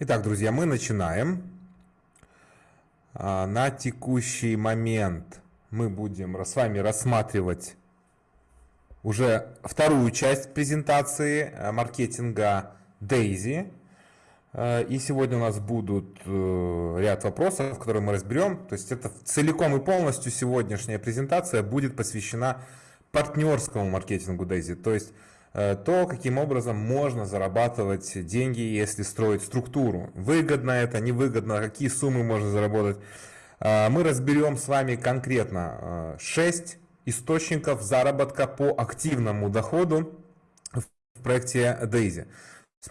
Итак, друзья, мы начинаем. А, на текущий момент мы будем с вами рассматривать уже вторую часть презентации э, маркетинга Daisy. Э, и сегодня у нас будут э, ряд вопросов, которые мы разберем. То есть это целиком и полностью сегодняшняя презентация будет посвящена партнерскому маркетингу Daisy. То есть то, каким образом можно зарабатывать деньги, если строить структуру. Выгодно это, невыгодно, какие суммы можно заработать. Э, мы разберем с вами конкретно 6 э, источников заработка по активному доходу в проекте Daisy.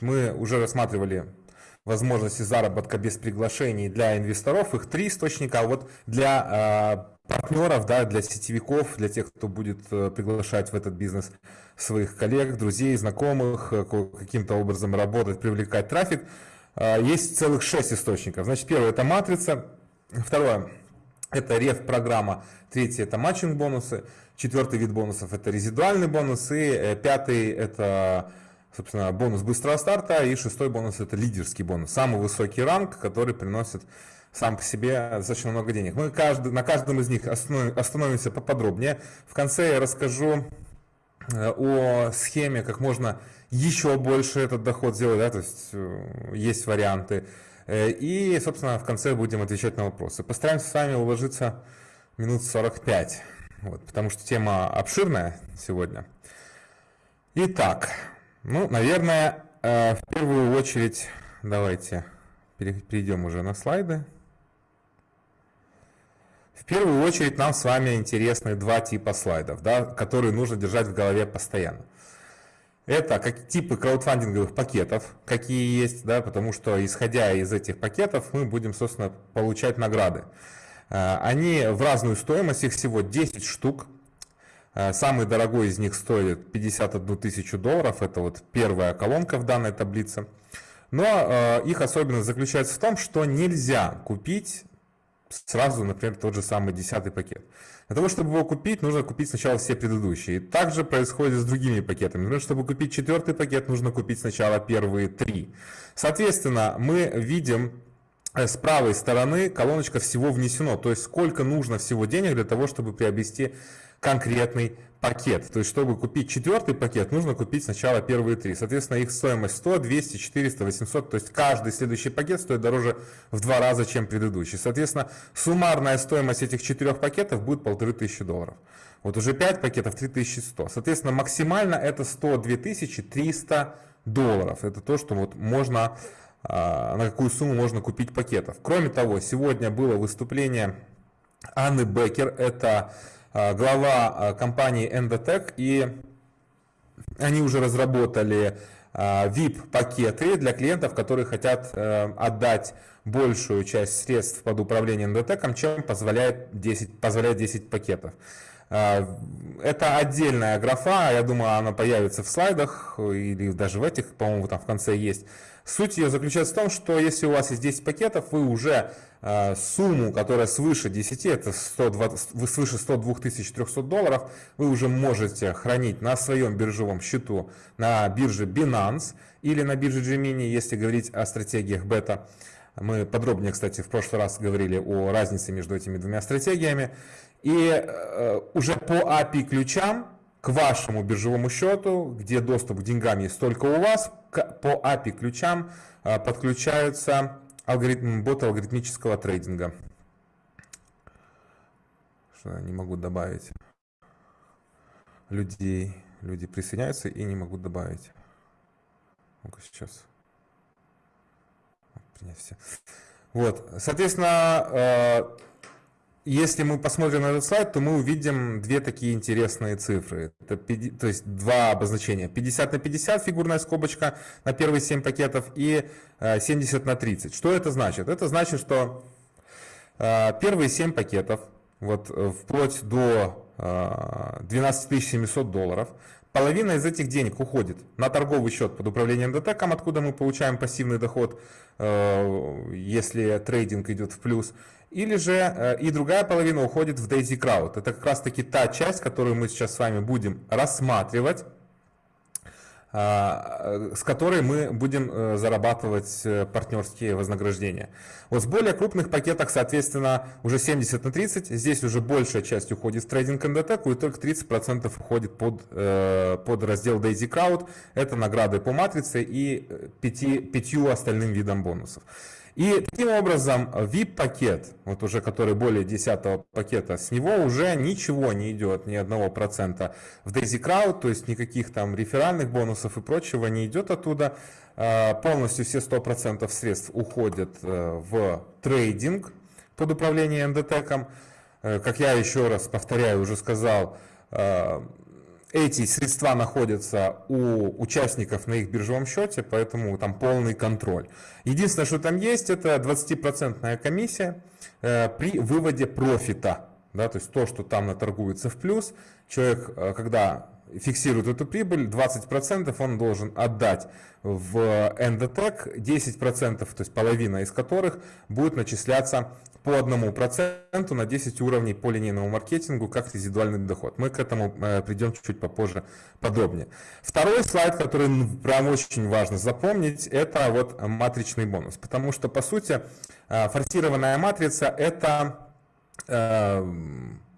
Мы уже рассматривали возможности заработка без приглашений для инвесторов, их три источника, а вот для партнеров, да, для сетевиков, для тех, кто будет э, приглашать в этот бизнес своих коллег, друзей, знакомых, э, каким-то образом работать, привлекать трафик. Э, есть целых шесть источников. Значит, первое это матрица, второе это реф-программа, третье это матчинг-бонусы, четвертый вид бонусов это резидуальный бонус, и пятый это собственно, бонус быстрого старта, и шестой бонус это лидерский бонус, самый высокий ранг, который приносит сам по себе достаточно много денег. Мы каждый, на каждом из них остановимся поподробнее. В конце я расскажу э, о схеме, как можно еще больше этот доход сделать, да, то есть э, есть варианты. Э, и, собственно, в конце будем отвечать на вопросы. Постараемся с вами уложиться минут 45, вот, потому что тема обширная сегодня. Итак, ну, наверное, в первую очередь давайте перейдем уже на слайды. В первую очередь нам с вами интересны два типа слайдов, да, которые нужно держать в голове постоянно. Это как типы краудфандинговых пакетов, какие есть, да, потому что исходя из этих пакетов мы будем, собственно, получать награды. Э, они в разную стоимость, их всего 10 штук. Э, самый дорогой из них стоит 51 тысячу долларов, это вот первая колонка в данной таблице. Но э, их особенность заключается в том, что нельзя купить сразу, например, тот же самый десятый пакет. Для того, чтобы его купить, нужно купить сначала все предыдущие. И также происходит с другими пакетами. Например, чтобы купить четвертый пакет, нужно купить сначала первые три. Соответственно, мы видим э, с правой стороны колоночка всего внесено, то есть сколько нужно всего денег для того, чтобы приобрести конкретный пакет. То есть, чтобы купить четвертый пакет, нужно купить сначала первые три. Соответственно, их стоимость 100, 200, 400, 800. То есть, каждый следующий пакет стоит дороже в два раза, чем предыдущий. Соответственно, суммарная стоимость этих четырех пакетов будет 1500 долларов. Вот уже 5 пакетов 3100. Соответственно, максимально это 102 300 долларов. Это то, что вот можно, а, на какую сумму можно купить пакетов. Кроме того, сегодня было выступление Анны Беккер. Это глава а, компании Endotech, и они уже разработали VIP-пакеты а, для клиентов, которые хотят э, отдать большую часть средств под управление Endotech, чем позволяет 10, позволяет 10 пакетов. Это отдельная графа, я думаю, она появится в слайдах или даже в этих, по-моему, там в конце есть. Суть ее заключается в том, что если у вас есть 10 пакетов, вы уже э, сумму, которая свыше 10, это 120, свыше 102 300 долларов, вы уже можете хранить на своем биржевом счету на бирже Binance или на бирже Gemini, если говорить о стратегиях бета. Мы подробнее, кстати, в прошлый раз говорили о разнице между этими двумя стратегиями. И э, уже по API ключам к вашему биржевому счету, где доступ к деньгам есть только у вас, по API ключам а, подключаются алгоритм, боты алгоритмического трейдинга. Что не могу добавить людей. Люди присоединяются и не могут добавить. Ну-ка сейчас. Принять все. Вот, соответственно, а, если мы посмотрим на этот слайд, то мы увидим две такие интересные цифры. Это, то есть два обозначения. 50 на 50 фигурная скобочка на первые 7 пакетов и 70 э, на 30. Что это значит? Это значит, что э, первые 7 пакетов, вот э, вплоть до 12 700 долларов, половина из этих денег уходит на торговый счет под управлением ДТКом, откуда мы получаем пассивный доход, если трейдинг идет в плюс. Или же э, и другая половина уходит в Daisy Crowd. Это как раз таки та часть, которую мы сейчас с вами будем рассматривать. А, с которой мы будем э, зарабатывать э, партнерские вознаграждения. Вот с более крупных пакетах, соответственно, уже 70 на 30, здесь уже большая часть уходит в трейдинг НДТ, и только 30% уходит под, э, под раздел Daisy Crowd, это награды по матрице и 5, 5 остальным видам бонусов. И таким образом VIP-пакет, вот уже который более 10 пакета, с него уже ничего не идет, ни одного процента в Daisy Crowd, то есть никаких там реферальных бонусов и прочего не идет оттуда. А, полностью все 100% средств уходят э, в трейдинг под управлением НДТЭКом. Э, как я еще раз повторяю, уже сказал, э, эти средства находятся у участников на их биржевом счете, поэтому там полный контроль. Единственное, что там есть, это 20% комиссия э, при выводе профита. Да, то есть то, что там наторгуется в плюс, человек, э, когда фиксирует эту прибыль, 20% он должен отдать в Endotech, 10%, то есть половина из которых будет начисляться по одному проценту на 10 уровней по линейному маркетингу как резидуальный доход. Мы к этому э, придем чуть-чуть попозже подробнее. Второй слайд, который прям очень важно запомнить, это вот матричный бонус. Потому что, по сути, э, форсированная матрица – это э,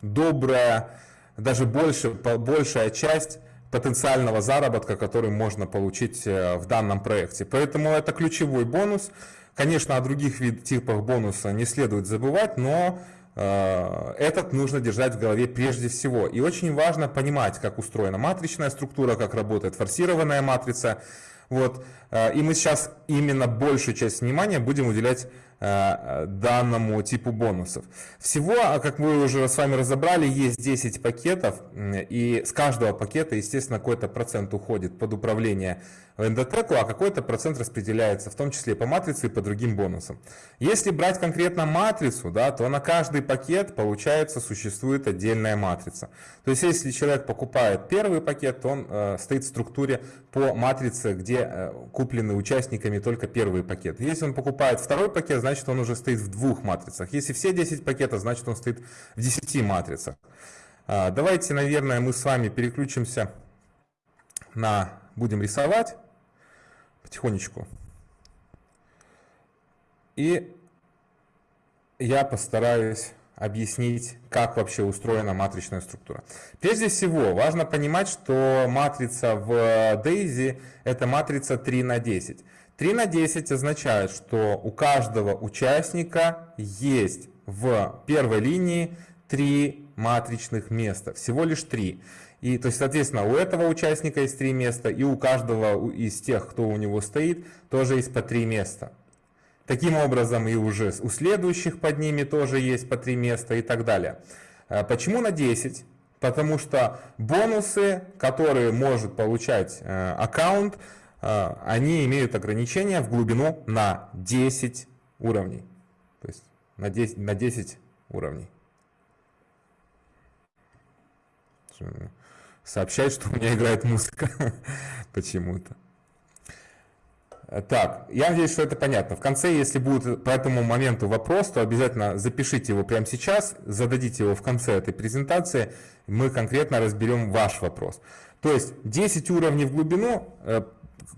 добрая, даже больше, большая часть потенциального заработка, который можно получить в данном проекте. Поэтому это ключевой бонус – Конечно, о других вид, типах бонуса не следует забывать, но э, этот нужно держать в голове прежде всего. И очень важно понимать, как устроена матричная структура, как работает форсированная матрица. Вот. Э, и мы сейчас именно большую часть внимания будем уделять Э, данному типу бонусов. Всего, а как мы уже с вами разобрали, есть 10 пакетов, и с каждого пакета, естественно, какой-то процент уходит под управление эндотеку, а какой-то процент распределяется, в том числе по матрице и по другим бонусам. Если брать конкретно матрицу, да, то на каждый пакет, получается, существует отдельная матрица. То есть, если человек покупает первый пакет, он э, стоит в структуре по матрице, где э, куплены участниками только первый пакет. Если он покупает второй пакет, значит он уже стоит в двух матрицах. Если все 10 пакетов, значит он стоит в 10 матрицах. А, давайте, наверное, мы с вами переключимся на... Будем рисовать потихонечку. И я постараюсь объяснить, как вообще устроена матричная структура. Прежде всего, важно понимать, что матрица в DAISY это матрица 3 на 10. 3 на 10 означает, что у каждого участника есть в первой линии 3 матричных места, всего лишь 3. И, то есть, соответственно, у этого участника есть 3 места, и у каждого из тех, кто у него стоит, тоже есть по 3 места. Таким образом, и уже у следующих под ними тоже есть по 3 места и так далее. А почему на 10? Потому что бонусы, которые может получать э, аккаунт, а, они имеют ограничения в глубину на 10 уровней. То есть на 10, на 10 уровней. Сообщает, что у меня играет музыка почему-то. Так, я надеюсь, что это понятно. В конце, если будет по этому моменту вопрос, то обязательно запишите его прямо сейчас, зададите его в конце этой презентации, мы конкретно разберем ваш вопрос. То есть 10 уровней в глубину э,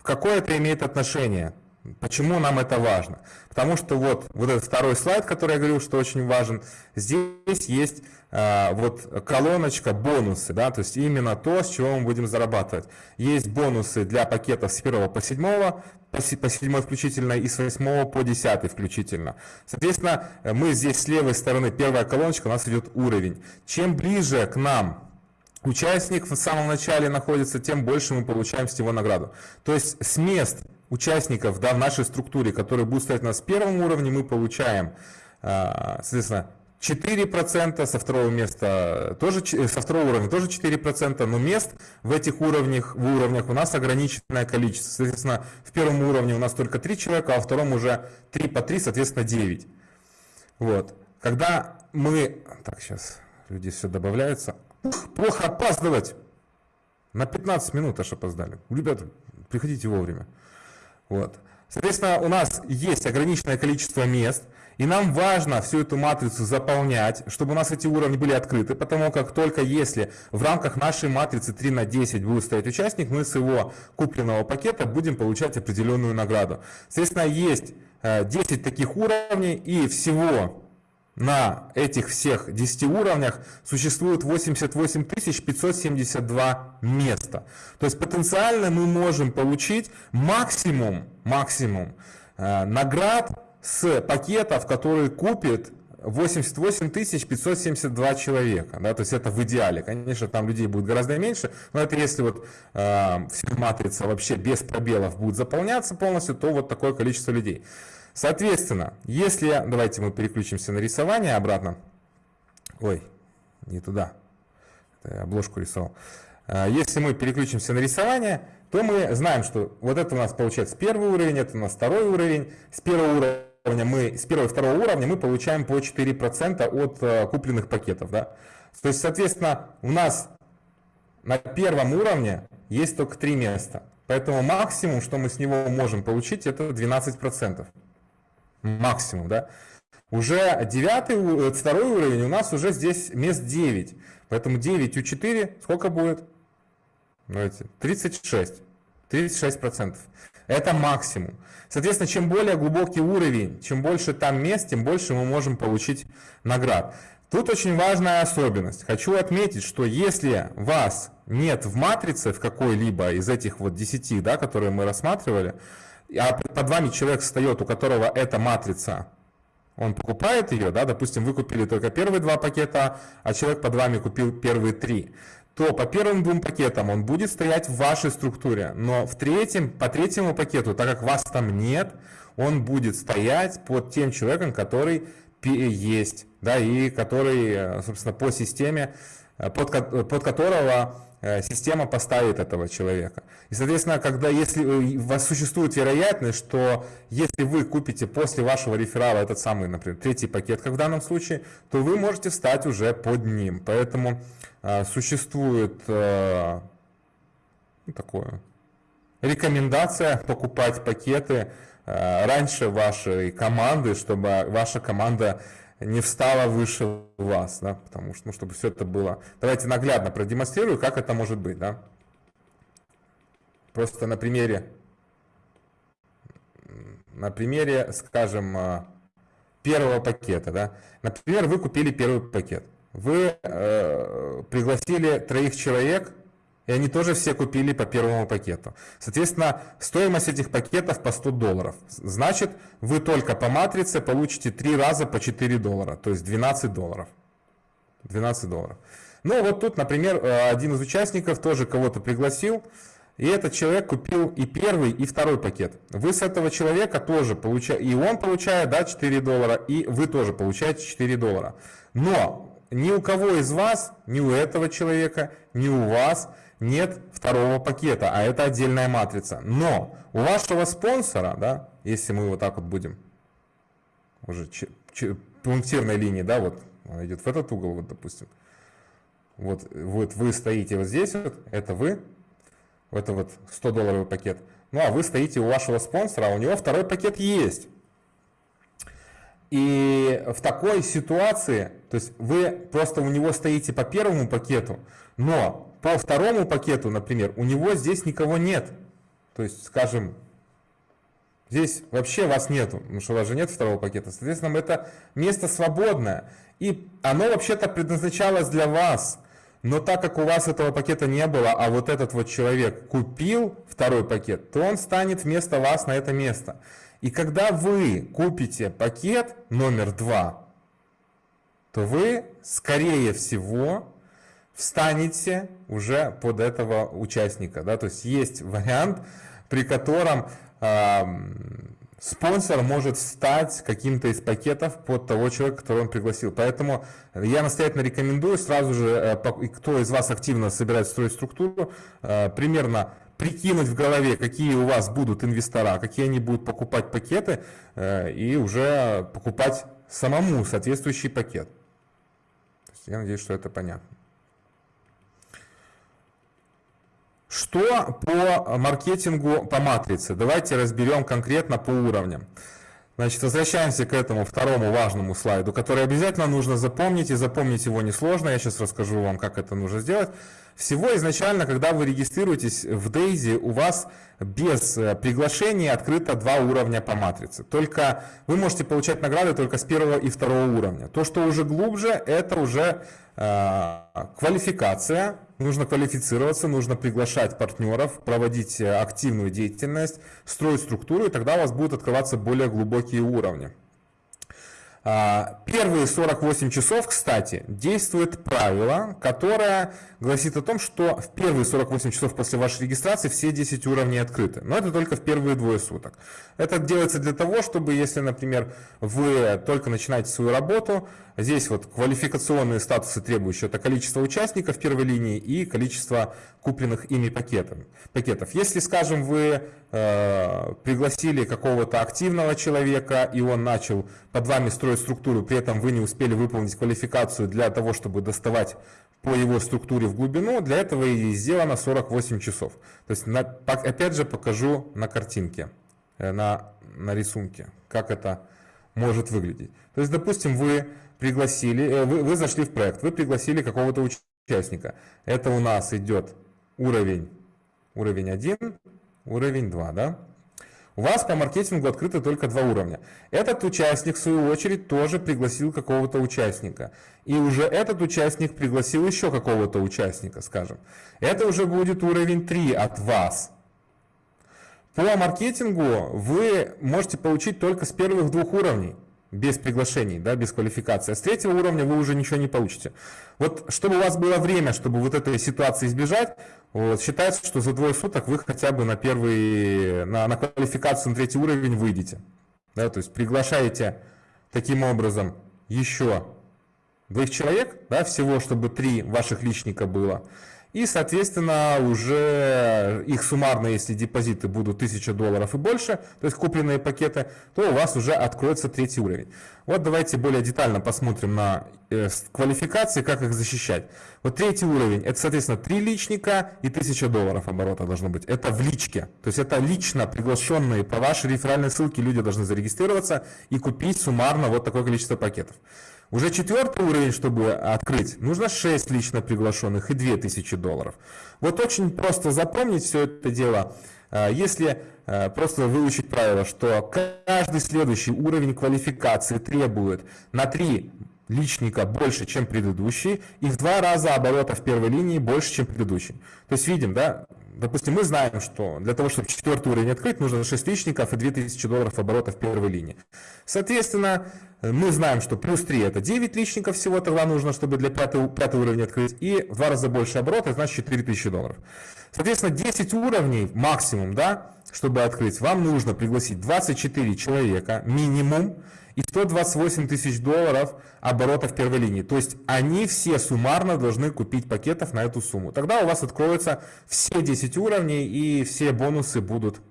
какое это имеет отношение? Почему нам это важно? Потому что вот, вот этот второй слайд, который я говорил, что очень важен, здесь есть э, вот колоночка бонусы, да, то есть именно то, с чего мы будем зарабатывать. Есть бонусы для пакетов с 1 по 7, по 7 включительно и с 8 по 10 включительно. Соответственно, мы здесь с левой стороны, первая колоночка, у нас идет уровень. Чем ближе к нам участник в самом начале находится, тем больше мы получаем с него награду. То есть с мест участников да, в нашей структуре, которые будут стоять на с первом уровне, мы получаем, а, соответственно, 4%, со второго места тоже, со второго уровня тоже 4%, но мест в этих уровнях, в уровнях у нас ограниченное количество. Соответственно, в первом уровне у нас только 3 человека, а во втором уже 3 по 3, соответственно, 9. Вот. Когда мы... Так, сейчас люди все добавляются плохо опаздывать. На 15 минут аж опоздали. Ребята, приходите вовремя. Вот. Соответственно, у нас есть ограниченное количество мест, И нам важно всю эту матрицу заполнять, чтобы у нас эти уровни были открыты, потому как только если в рамках нашей матрицы 3 на 10 будет стоять участник, мы с его купленного пакета будем получать определенную награду. Соответственно, есть 10 э, таких уровней и всего на этих всех 10 уровнях существует 88 572 места. То есть потенциально мы можем получить максимум, максимум э, наград с пакетов, которые купит 88 572 человека. Да, то есть это в идеале. Конечно, там людей будет гораздо меньше, но это если вот э, вся матрица вообще без пробелов будет заполняться полностью, то вот такое количество людей. Соответственно, если, давайте мы переключимся на рисование обратно. Ой, не туда, это я обложку рисовал. А, если мы переключимся на рисование, то мы знаем, что вот это у нас получается первый уровень, это у нас второй уровень. С первого уровня мы, с первого и второго уровня мы получаем по 4% от э, купленных пакетов. Да? То есть, соответственно, у нас на первом уровне есть только три места. Поэтому максимум, что мы с него можем получить, это 12% максимум, да. Уже девятый, э, второй уровень у нас уже здесь мест 9. Поэтому 9 у 4 сколько будет? Давайте, 36. 36%. Это максимум. Соответственно, чем более глубокий уровень, чем больше там мест, тем больше мы можем получить наград. Тут очень важная особенность. Хочу отметить, что если вас нет в матрице в какой-либо из этих вот 10, да, которые мы рассматривали, а под вами человек встает, у которого эта матрица, он покупает ее, да, допустим, вы купили только первые два пакета, а человек под вами купил первые три, то по первым двум пакетам он будет стоять в вашей структуре, но в третьем, по третьему пакету, так как вас там нет, он будет стоять под тем человеком, который есть, да, и который, э, собственно, по системе, э, под, под которого система поставит этого человека. И, соответственно, когда, если э, у вас существует вероятность, что если вы купите после вашего реферала этот самый, например, третий пакет, как в данном случае, то вы можете стать уже под ним. Поэтому э, существует э, ну, такое рекомендация покупать пакеты э, раньше вашей команды, чтобы ваша команда не встала выше вас, да, потому что, ну, чтобы все это было. Давайте наглядно продемонстрирую, как это может быть, да. Просто на примере, на примере, скажем, э, первого пакета, да. Например, вы купили первый пакет. Вы э, пригласили троих человек и они тоже все купили по первому пакету. Соответственно, стоимость этих пакетов по 100 долларов. Значит, вы только по матрице получите 3 раза по 4 доллара, то есть 12 долларов. 12 долларов. Ну вот тут, например, э, один из участников тоже кого-то пригласил, и этот человек купил и первый, и второй пакет. Вы с этого человека тоже получаете, и он получает да, 4 доллара, и вы тоже получаете 4 доллара. Но ни у кого из вас, ни у этого человека, ни у вас нет второго пакета, а это отдельная матрица. Но у вашего спонсора, да, если мы вот так вот будем, уже пунктирной линии, да, вот идет в этот угол, вот допустим, вот, вот вы стоите вот здесь вот, это вы, это вот 100 долларовый пакет, ну а вы стоите у вашего спонсора, а у него второй пакет есть. И в такой ситуации, то есть вы просто у него стоите по первому пакету, но по второму пакету, например, у него здесь никого нет. То есть, скажем, здесь вообще вас нету, потому что у вас же нет второго пакета. Соответственно, это место свободное. И оно вообще-то предназначалось для вас. Но так как у вас этого пакета не было, а вот этот вот человек купил второй пакет, то он станет вместо вас на это место. И когда вы купите пакет номер два, то вы, скорее всего, встанете уже под этого участника. Да? То есть есть вариант, при котором э, спонсор может стать каким-то из пакетов под того человека, которого он пригласил. Поэтому я настоятельно рекомендую сразу же, э, кто из вас активно собирает строить структуру, э, примерно прикинуть в голове, какие у вас будут инвестора, какие они будут покупать пакеты, э, и уже покупать самому соответствующий пакет. Я надеюсь, что это понятно. Что по маркетингу по матрице? Давайте разберем конкретно по уровням. Значит, возвращаемся к этому второму важному слайду, который обязательно нужно запомнить, и запомнить его несложно. Я сейчас расскажу вам, как это нужно сделать. Всего изначально, когда вы регистрируетесь в Daisy, у вас без э, приглашения открыто два уровня по матрице. Только вы можете получать награды только с первого и второго уровня. То, что уже глубже, это уже э, квалификация. Нужно квалифицироваться, нужно приглашать партнеров, проводить э, активную деятельность, строить структуру, и тогда у вас будут открываться более глубокие уровни. А, первые 48 часов, кстати, действует правило, которое гласит о том, что в первые 48 часов после вашей регистрации все 10 уровней открыты. Но это только в первые двое суток. Это делается для того, чтобы, если, например, вы только начинаете свою работу, здесь вот квалификационные статусы требующие, это количество участников первой линии и количество купленных ими пакетов. пакетов. Если, скажем, вы пригласили какого-то активного человека, и он начал под вами строить структуру, при этом вы не успели выполнить квалификацию для того, чтобы доставать по его структуре в глубину, для этого и сделано 48 часов. То есть, на, опять же, покажу на картинке, э, на, на рисунке, как это может выглядеть. То есть, допустим, вы пригласили, э, вы, вы зашли в проект, вы пригласили какого-то участника. Это у нас идет уровень, уровень 1, уровень 2, да? У вас по маркетингу открыты только два уровня. Этот участник, в свою очередь, тоже пригласил какого-то участника. И уже этот участник пригласил еще какого-то участника, скажем. Это уже будет уровень 3 от вас. По маркетингу вы можете получить только с первых двух уровней без приглашений, да, без квалификации. А с третьего уровня вы уже ничего не получите. Вот чтобы у вас было время, чтобы вот этой ситуации избежать, вот, считается, что за двое суток вы хотя бы на первый, на, на квалификацию на третий уровень выйдете. Да, то есть приглашаете таким образом еще двоих человек, да, всего, чтобы три ваших личника было. И, соответственно, уже их суммарно, если депозиты будут 1000 долларов и больше, то есть купленные пакеты, то у вас уже откроется третий уровень. Вот давайте более детально посмотрим на э, квалификации, как их защищать. Вот третий уровень, это, соответственно, 3 личника и 1000 долларов оборота должно быть. Это в личке. То есть это лично приглашенные по вашей реферальной ссылке люди должны зарегистрироваться и купить суммарно вот такое количество пакетов. Уже четвертый уровень, чтобы открыть, нужно 6 лично приглашенных и 2000 долларов. Вот очень просто запомнить все это дело. А, если а, просто выучить правило, что каждый следующий уровень квалификации требует на 3 личника больше, чем предыдущий, и в два раза оборота в первой линии больше, чем предыдущий. То есть видим, да, допустим, мы знаем, что для того, чтобы четвертый уровень открыть, нужно 6 личников и 2000 долларов оборота в первой линии. Соответственно, мы знаем, что плюс 3 это 9 личников всего тогда нужно, чтобы для пятого, пятого уровня открыть, и в два раза больше оборота, значит 4000 долларов. Соответственно, 10 уровней максимум, да, чтобы открыть, вам нужно пригласить 24 человека минимум, и 128 тысяч долларов оборота в первой линии. То есть они все суммарно должны купить пакетов на эту сумму. Тогда у вас откроются все 10 уровней и все бонусы будут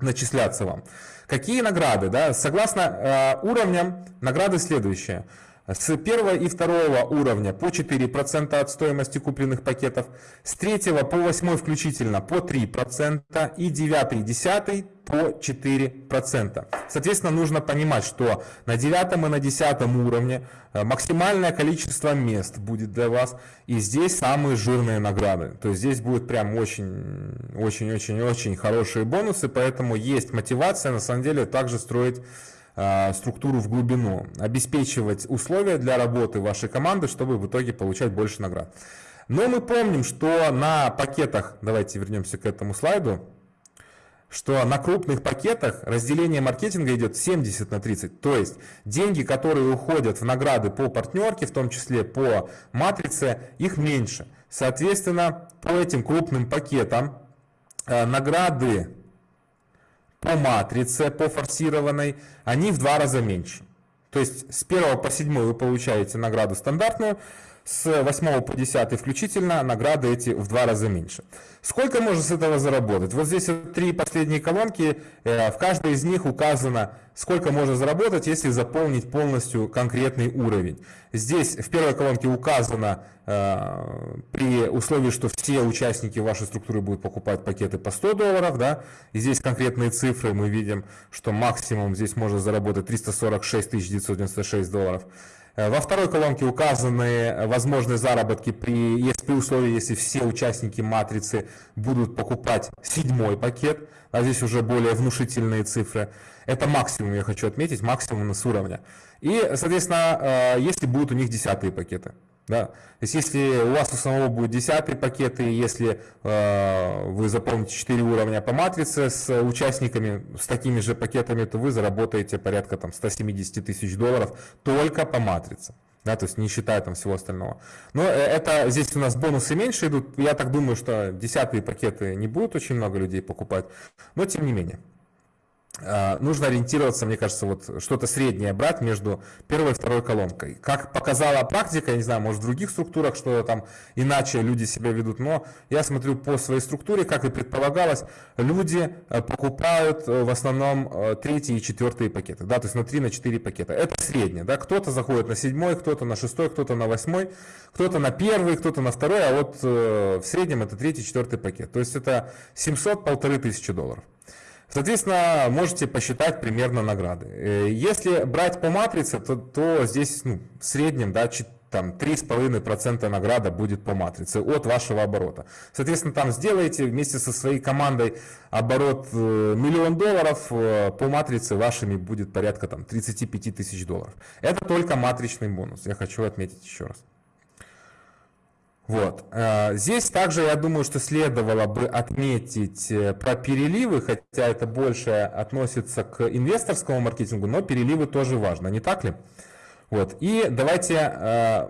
начисляться вам. Какие награды? Да? Согласно э, уровням, награды следующие. С первого и второго уровня по 4% от стоимости купленных пакетов, с третьего по восьмой включительно по 3% и девятый и десятый по 4%. Соответственно, нужно понимать, что на девятом и на десятом уровне э, максимальное количество мест будет для вас, и здесь самые жирные награды. То есть здесь будет прям очень-очень-очень-очень хорошие бонусы, поэтому есть мотивация на самом деле также строить структуру в глубину, обеспечивать условия для работы вашей команды, чтобы в итоге получать больше наград. Но мы помним, что на пакетах, давайте вернемся к этому слайду, что на крупных пакетах разделение маркетинга идет 70 на 30. То есть деньги, которые уходят в награды по партнерке, в том числе по матрице, их меньше. Соответственно, по этим крупным пакетам э, награды по матрице, по форсированной, они в два раза меньше. То есть с 1 по 7 вы получаете награду стандартную, с 8 по 10 включительно награды эти в два раза меньше. Сколько можно с этого заработать? Вот здесь три последние колонки, э, в каждой из них указано, сколько можно заработать, если заполнить полностью конкретный уровень. Здесь в первой колонке указано, э, при условии, что все участники вашей структуры будут покупать пакеты по 100 долларов, да, и здесь конкретные цифры, мы видим, что максимум здесь можно заработать 346 996 долларов. Э, во второй колонке указаны возможные заработки при, если, при условии, если все участники матрицы будут покупать седьмой пакет, а здесь уже более внушительные цифры. Это максимум, я хочу отметить, максимум с уровня. И, соответственно, э, если будут у них десятые пакеты. Да? То есть если у вас у самого будет 10 пакет, и если э, вы заполните 4 уровня по матрице с участниками, с такими же пакетами, то вы заработаете порядка там, 170 тысяч долларов только по матрице. Да, то есть не считая там всего остального. Но э, это здесь у нас бонусы меньше идут. Я так думаю, что десятые пакеты не будут очень много людей покупать, но тем не менее. А, нужно ориентироваться, мне кажется, вот что-то среднее брать между первой и второй колонкой. Как показала практика, я не знаю, может в других структурах, что там иначе люди себя ведут, но я смотрю по своей структуре, как и предполагалось, люди э, покупают э, в основном э, третий и четвертые пакеты, да, то есть на 3 на 4 пакета. Это среднее, да, кто-то заходит на седьмой, кто-то на шестой, кто-то на восьмой, кто-то на первый, кто-то на второй, а вот в среднем это третий, четвертый пакет. То есть это 700 полторы тысячи долларов. Соответственно, можете посчитать примерно награды. Э, если брать по матрице, то, то здесь ну, в среднем да, там 3,5% награда будет по матрице от вашего оборота. Соответственно, там сделаете вместе со своей командой оборот э, миллион долларов, э, по матрице вашими будет порядка там 35 тысяч долларов. Это только матричный бонус, я хочу отметить еще раз. Вот. Э, здесь также, я думаю, что следовало бы отметить э, про переливы, хотя это больше относится к инвесторскому маркетингу, но переливы тоже важно, не так ли? Вот. И давайте э,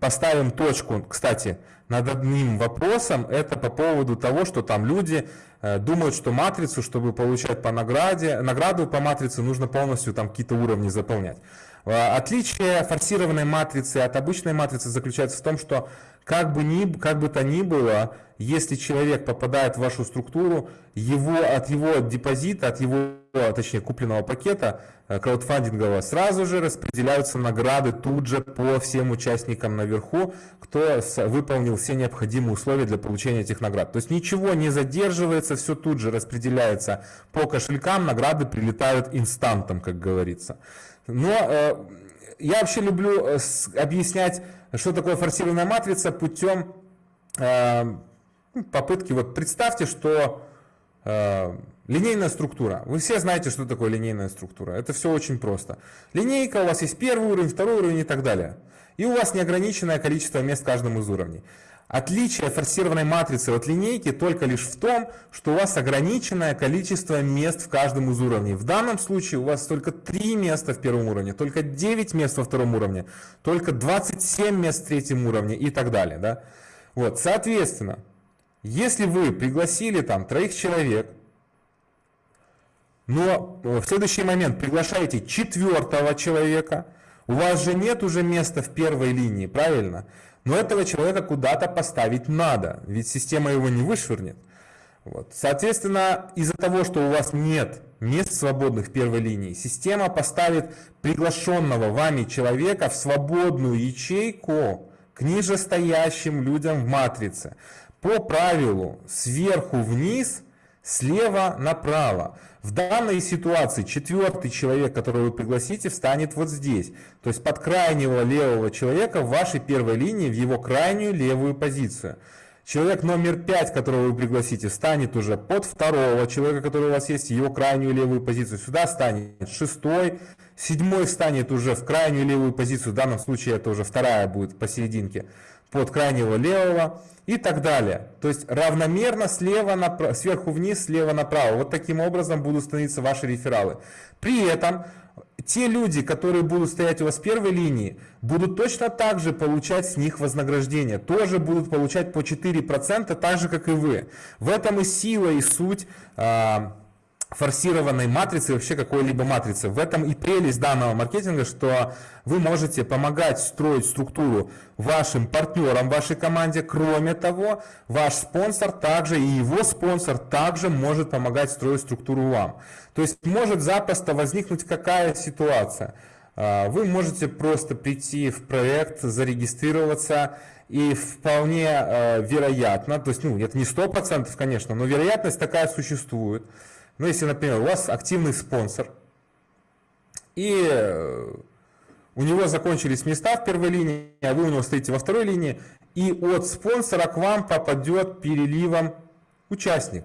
поставим точку, кстати, над одним вопросом, это по поводу того, что там люди думают, что матрицу, чтобы получать по награде, награду по матрице, нужно полностью там какие-то уровни заполнять. Отличие форсированной матрицы от обычной матрицы заключается в том, что как бы, ни, как бы то ни было, если человек попадает в вашу структуру, его, от его депозита, от его, точнее, купленного пакета э, краудфандингового, сразу же распределяются награды тут же по всем участникам наверху, кто выполнил все необходимые условия для получения этих наград. То есть ничего не задерживается, все тут же распределяется по кошелькам, награды прилетают инстантом, как говорится. Но э, я вообще люблю э, объяснять что такое форсированная матрица путем э, ну, попытки, вот представьте, что э, линейная структура. Вы все знаете, что такое линейная структура. Это все очень просто. Линейка, у вас есть первый уровень, второй уровень и так далее. И у вас неограниченное количество мест в каждом из уровней. Отличие форсированной матрицы от линейки только лишь в том, что у вас ограниченное количество мест в каждом из уровней. В данном случае у вас только 3 места в первом уровне, только 9 мест во втором уровне, только 27 мест в третьем уровне и так далее. Да? Вот, соответственно, если вы пригласили там троих человек, но в следующий момент приглашаете четвертого человека, у вас же нет уже места в первой линии, правильно? Но этого человека куда-то поставить надо, ведь система его не вышвырнет. Вот. Соответственно, из-за того, что у вас нет мест свободных первой линии, система поставит приглашенного вами человека в свободную ячейку к нижестоящим людям в матрице. По правилу сверху вниз, слева направо. В данной ситуации четвертый человек, которого вы пригласите, встанет вот здесь. То есть под крайнего левого человека в вашей первой линии, в его крайнюю левую позицию. Человек номер пять, которого вы пригласите, станет уже под второго человека, который у вас есть, его крайнюю левую позицию. Сюда станет шестой, седьмой станет уже в крайнюю левую позицию, в данном случае это уже вторая будет посерединке, под крайнего левого и так далее. То есть равномерно слева направо, сверху вниз, слева направо. Вот таким образом будут становиться ваши рефералы. При этом те люди, которые будут стоять у вас в первой линии, будут точно так же получать с них вознаграждение. Тоже будут получать по 4%, так же, как и вы. В этом и сила, и суть а, форсированной матрицы, вообще какой-либо матрицы. В этом и прелесть данного маркетинга, что вы можете помогать строить структуру вашим партнерам, вашей команде. Кроме того, ваш спонсор также и его спонсор также может помогать строить структуру вам. То есть может запросто возникнуть какая ситуация. А, вы можете просто прийти в проект, зарегистрироваться и вполне э, вероятно, то есть ну, это не 100%, конечно, но вероятность такая существует, ну, если, например, у вас активный спонсор, и э, у него закончились места в первой линии, а вы у него стоите во второй линии, и от спонсора к вам попадет переливом участник.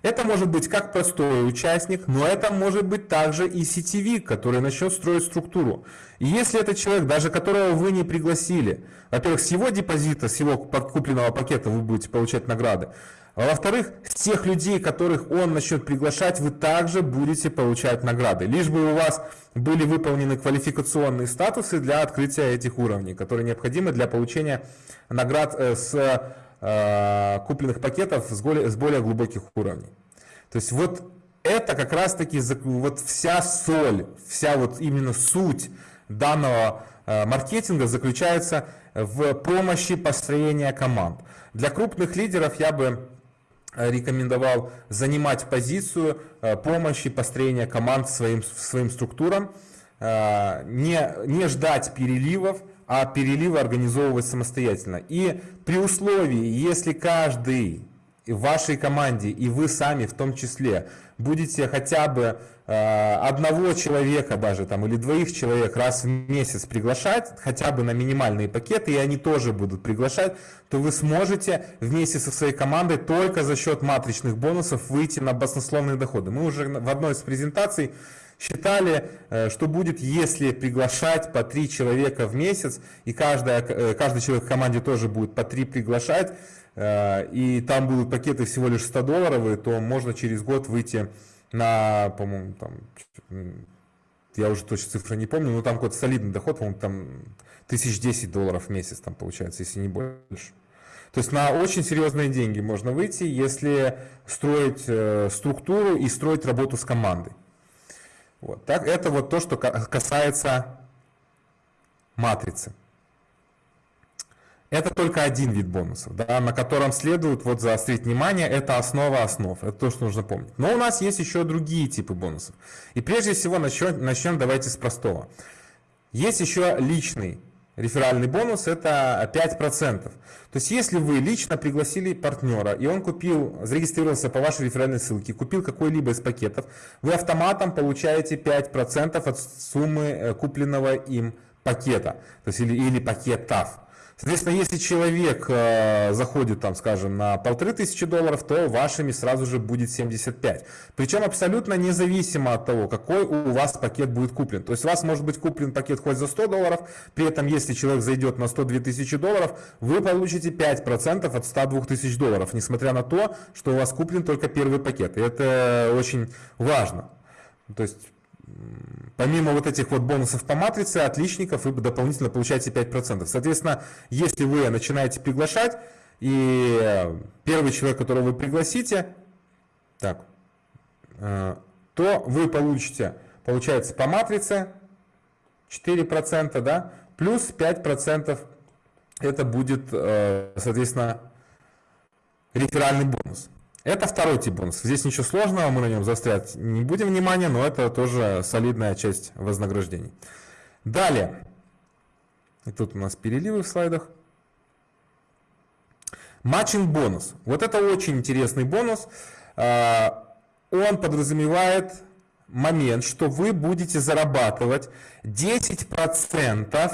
Это может быть как простой участник, но это может быть также и сетевик, который начнет строить структуру. И если это человек, даже которого вы не пригласили, во-первых, с его депозита, с его купленного пакета вы будете получать награды, а во-вторых, тех людей, которых он начнет приглашать, вы также будете получать награды. Лишь бы у вас были выполнены квалификационные статусы для открытия этих уровней, которые необходимы для получения наград э, с э, купленных пакетов с более, с более глубоких уровней. То есть вот это как раз таки вот вся соль, вся вот именно суть данного э, маркетинга заключается в помощи построения команд. Для крупных лидеров я бы рекомендовал занимать позицию э, помощи построения команд своим, своим структурам, э, не, не ждать переливов, а переливы организовывать самостоятельно. И при условии, если каждый в вашей команде и вы сами в том числе будете хотя бы э, одного человека даже там или двоих человек раз в месяц приглашать хотя бы на минимальные пакеты и они тоже будут приглашать то вы сможете вместе со своей командой только за счет матричных бонусов выйти на баснословные доходы. Мы уже в одной из презентаций считали, э, что будет, если приглашать по три человека в месяц, и каждая, э, каждый человек в команде тоже будет по три приглашать, и там будут пакеты всего лишь 100 долларовые, то можно через год выйти на, по-моему, там, я уже точно цифры не помню, но там какой-то солидный доход, по-моему, там тысяч десять долларов в месяц там получается, если не больше. То есть на очень серьезные деньги можно выйти, если строить э, структуру и строить работу с командой. Вот. Так, это вот то, что касается матрицы. Это только один вид бонусов, да, на котором следует вот заострить внимание, это основа основ, это то, что нужно помнить. Но у нас есть еще другие типы бонусов. И прежде всего начнем, начнем давайте с простого. Есть еще личный реферальный бонус, это 5%. То есть если вы лично пригласили партнера, и он купил, зарегистрировался по вашей реферальной ссылке, купил какой-либо из пакетов, вы автоматом получаете 5% от суммы э, купленного им пакета, то есть или, или пакетов. Соответственно, если человек э, заходит, там, скажем, на полторы тысячи долларов, то вашими сразу же будет 75. Причем абсолютно независимо от того, какой у вас пакет будет куплен. То есть у вас может быть куплен пакет хоть за 100 долларов, при этом если человек зайдет на 102 тысячи долларов, вы получите 5% от 102 тысяч долларов, несмотря на то, что у вас куплен только первый пакет. И это очень важно. То есть Помимо вот этих вот бонусов по матрице, отличников, вы дополнительно получаете 5%. Соответственно, если вы начинаете приглашать, и первый человек, которого вы пригласите, так, э, то вы получите, получается, по матрице 4%, да, плюс 5% это будет, э, соответственно, реферальный бонус. Это второй тип бонусов. Здесь ничего сложного, мы на нем заострять не будем внимания, но это тоже солидная часть вознаграждений. Далее. И тут у нас переливы в слайдах. Матчинг бонус. Вот это очень интересный бонус. А, он подразумевает момент, что вы будете зарабатывать 10%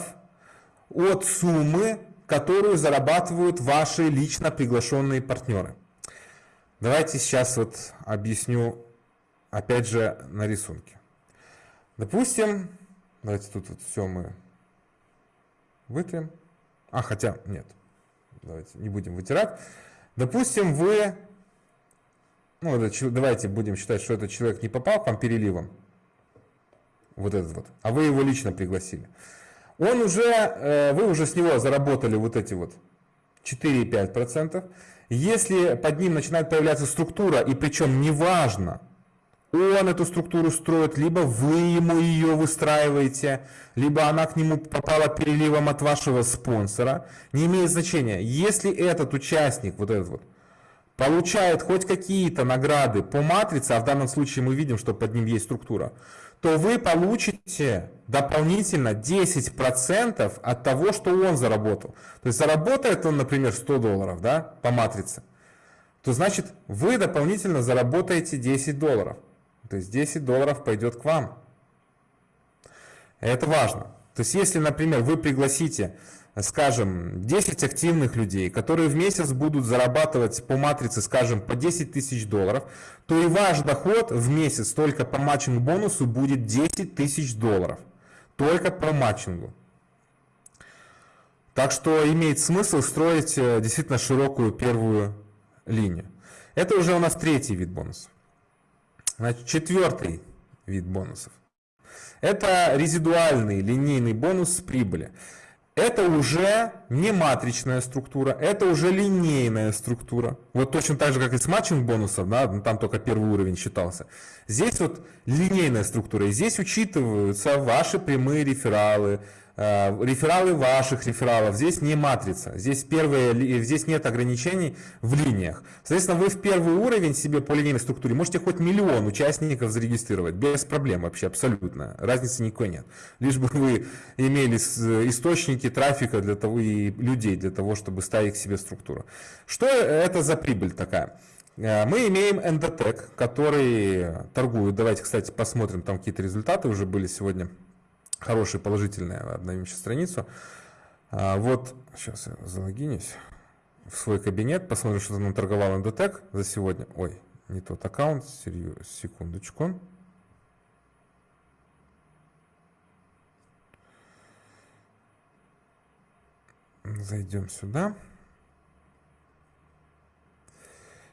от суммы, которую зарабатывают ваши лично приглашенные партнеры. Давайте сейчас вот объясню, опять же, на рисунке. Допустим, давайте тут вот все мы вытрем. А, хотя, нет, давайте не будем вытирать. Допустим, вы, ну, давайте будем считать, что этот человек не попал к вам переливом, вот этот вот, а вы его лично пригласили. Он уже, э, вы уже с него заработали вот эти вот 4,5%. Если под ним начинает появляться структура, и причем неважно, он эту структуру строит, либо вы ему ее выстраиваете, либо она к нему попала переливом от вашего спонсора, не имеет значения. Если этот участник, вот этот вот, получает хоть какие-то награды по матрице, а в данном случае мы видим, что под ним есть структура, то вы получите дополнительно 10% от того, что он заработал. То есть заработает он, например, 100 долларов да, по матрице, то значит вы дополнительно заработаете 10 долларов. То есть 10 долларов пойдет к вам. Это важно. То есть если, например, вы пригласите, скажем, 10 активных людей, которые в месяц будут зарабатывать по матрице, скажем, по 10 тысяч долларов, то и ваш доход в месяц только по матчинг бонусу будет 10 тысяч долларов. Только по матчингу. Так что имеет смысл строить э, действительно широкую первую линию. Это уже у нас третий вид бонусов. Значит, четвертый вид бонусов. Это резидуальный линейный бонус с прибыли. Это уже не матричная структура, это уже линейная структура. Вот точно так же, как и с матчинг бонусов, да, там только первый уровень считался. Здесь вот линейная структура, и здесь учитываются ваши прямые рефералы, рефералы ваших рефералов, здесь не матрица, здесь, первые, здесь нет ограничений в линиях. Соответственно, вы в первый уровень себе по линейной структуре можете хоть миллион участников зарегистрировать, без проблем вообще, абсолютно, разницы никакой нет. Лишь бы вы имели источники трафика для того и людей для того, чтобы ставить к себе структуру. Что это за прибыль такая? Э, мы имеем Endotech, который торгует. Давайте, кстати, посмотрим, там какие-то результаты уже были сегодня хорошие, положительные. Обновим сейчас страницу. А, вот, сейчас я залогинюсь в свой кабинет, посмотрим, что там торговал Endotech за сегодня. Ой, не тот аккаунт, секундочку. Зайдем сюда.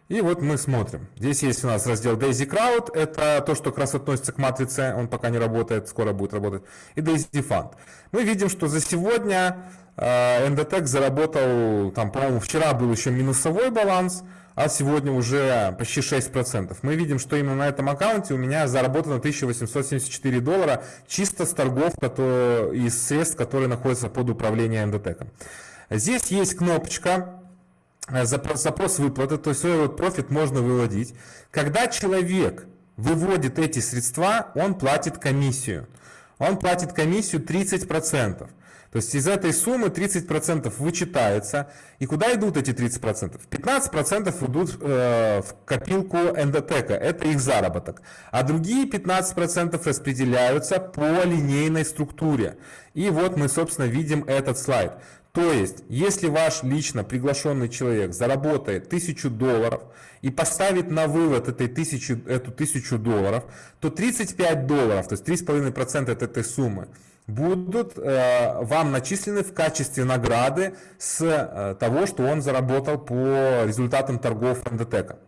И вот мы смотрим. Здесь есть у нас раздел Daisy Crowd. Это то, что как раз относится к матрице. Он пока не работает, скоро будет работать. И Daisy Fund. Мы видим, что за сегодня э, Endotech заработал, там, по-моему, вчера был еще минусовой баланс, а сегодня уже почти 6%. Мы видим, что именно на этом аккаунте у меня заработано 1874 доллара чисто с торгов которые, из средств, которые находятся под управлением Endotech. Здесь есть кнопочка Э, запрос, запрос выплаты, то есть свой вот профит можно выводить. Когда человек выводит эти средства, он платит комиссию. Он платит комиссию 30%. То есть из этой суммы 30% вычитается. И куда идут эти 30%? 15% идут э, в копилку эндотека, это их заработок. А другие 15% распределяются по линейной структуре. И вот мы, собственно, видим этот слайд. То есть, если ваш лично приглашенный человек заработает 1000 долларов и поставит на вывод этой тысячи, эту 1000 долларов, то 35 долларов, то есть 3,5% от этой суммы, будут э, вам начислены в качестве награды с э, того, что он заработал по результатам торгов Эндотека.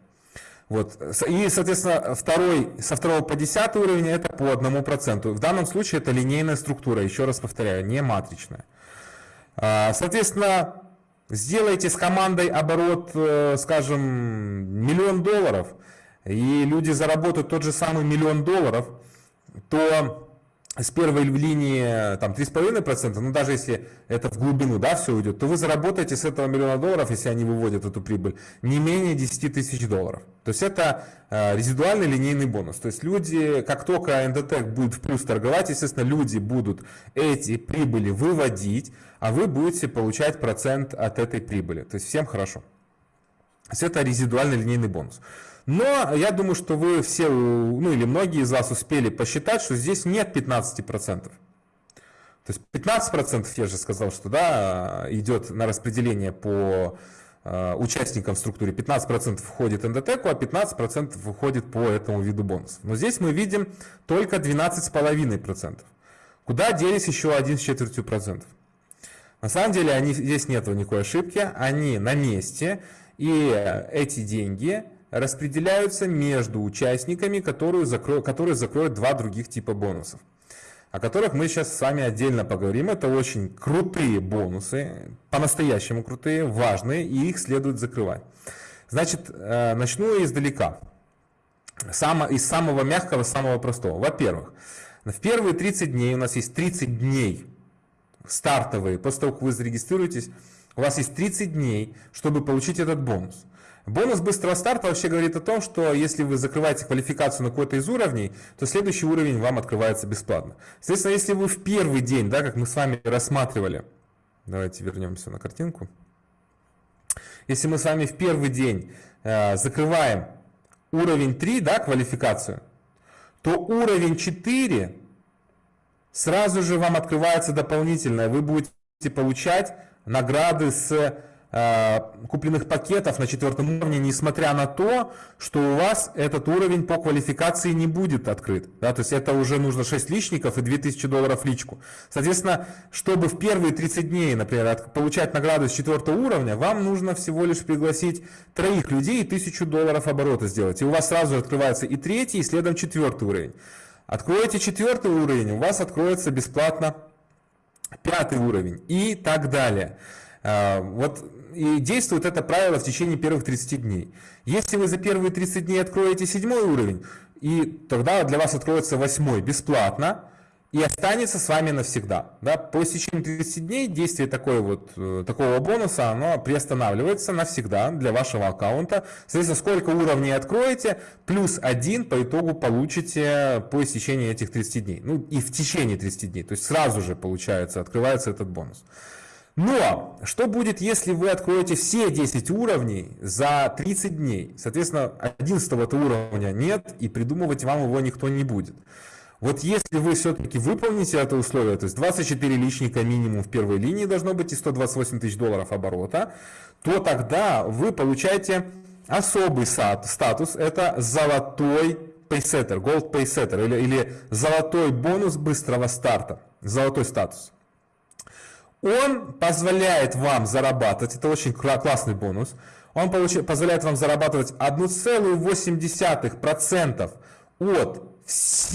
Вот. И, соответственно, второй, со второго по десятый уровень это по одному проценту. В данном случае это линейная структура, еще раз повторяю, не матричная. А, соответственно, сделайте с командой оборот, э, скажем, миллион долларов, и люди заработают тот же самый миллион долларов, то с первой линии там 3,5%, ну даже если это в глубину да, все уйдет, то вы заработаете с этого миллиона долларов, если они выводят эту прибыль, не менее 10 тысяч долларов. То есть это э, резидуальный линейный бонус. То есть люди, как только Endotech будет в плюс торговать, естественно, люди будут эти прибыли выводить, а вы будете получать процент от этой прибыли. То есть всем хорошо. То есть это резидуальный линейный бонус. Но я думаю, что вы все, ну или многие из вас успели посчитать, что здесь нет 15%. То есть 15% я же сказал, что да, идет на распределение по э, участникам в структуре. 15% входит эндотеку, а 15% выходит по этому виду бонусов. Но здесь мы видим только 12,5%. Куда делись еще 1 с четвертью процентов? На самом деле они, здесь нет никакой ошибки, они на месте, и эти деньги распределяются между участниками, которые, закро... которые закроют два других типа бонусов, о которых мы сейчас с вами отдельно поговорим. Это очень крутые бонусы, по-настоящему крутые, важные, и их следует закрывать. Значит, э, начну издалека. само, из самого мягкого, самого простого. Во-первых, в первые 30 дней, у нас есть 30 дней стартовые, после того, как вы зарегистрируетесь, у вас есть 30 дней, чтобы получить этот бонус. Бонус быстрого старта вообще говорит о том, что если вы закрываете квалификацию на какой-то из уровней, то следующий уровень вам открывается бесплатно. Соответственно, если вы в первый день, да, как мы с вами рассматривали, давайте вернемся на картинку. Если мы с вами в первый день э, закрываем уровень 3, да, квалификацию, то уровень 4 сразу же вам открывается дополнительное. Вы будете получать награды с купленных пакетов на четвертом уровне, несмотря на то, что у вас этот уровень по квалификации не будет открыт. Да, то есть это уже нужно 6 личников и 2000 долларов личку. Соответственно, чтобы в первые 30 дней, например, получать награду с четвертого уровня, вам нужно всего лишь пригласить троих людей и 1000 долларов оборота сделать. И у вас сразу открывается и третий, и следом четвертый уровень. Откроете четвертый уровень, у вас откроется бесплатно пятый уровень и так далее. Э, вот и действует это правило в течение первых 30 дней. Если вы за первые 30 дней откроете седьмой уровень, и тогда для вас откроется восьмой бесплатно, и останется с вами навсегда. Да? По истечении 30 дней действие такой вот, э, такого бонуса оно приостанавливается навсегда для вашего аккаунта. Соответственно, сколько уровней откроете, плюс один по итогу получите по истечении этих 30 дней. Ну и в течение 30 дней. То есть сразу же получается, открывается этот бонус. Но что будет, если вы откроете все 10 уровней за 30 дней? Соответственно, 11 уровня нет, и придумывать вам его никто не будет. Вот если вы все-таки выполните это условие, то есть 24 личника минимум в первой линии должно быть и 128 тысяч долларов оборота, то тогда вы получаете особый статус, это золотой пейсеттер, gold paysetter или, или золотой бонус быстрого старта, золотой статус. Он позволяет вам зарабатывать, это очень классный бонус, он позволяет вам зарабатывать 1,8% от